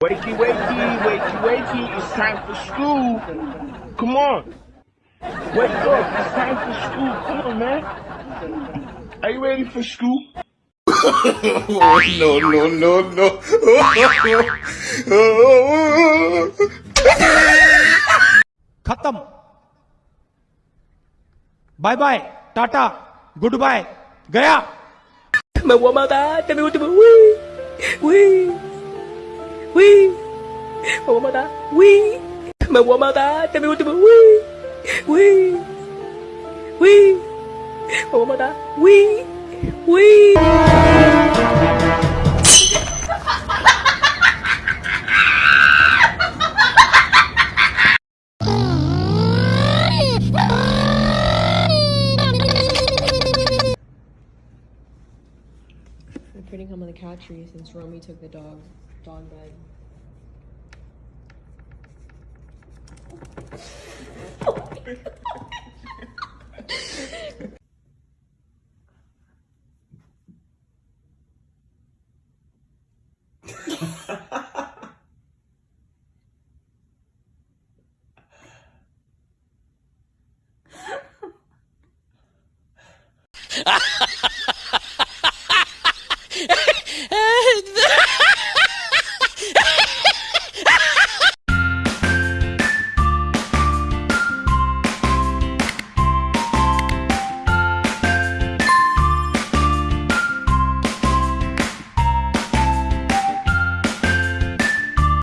Wakey, wakey, wakey, wakey, it's time for school. Come on. Wake up, it's time for school. Come on, man. Are you ready for school? oh, no, no, no, no. Khatam. Bye bye. Tata. Goodbye. Gaya. Wee. Oui. Mawamata. Oui. Mawamata. Tami ultimo. Oui. Oui. Oui. Mawamata. Oui. Oui. I'm pretty home on the couch since Romy took the dog. Dawn Bread. Ha ha ha ha ha ha!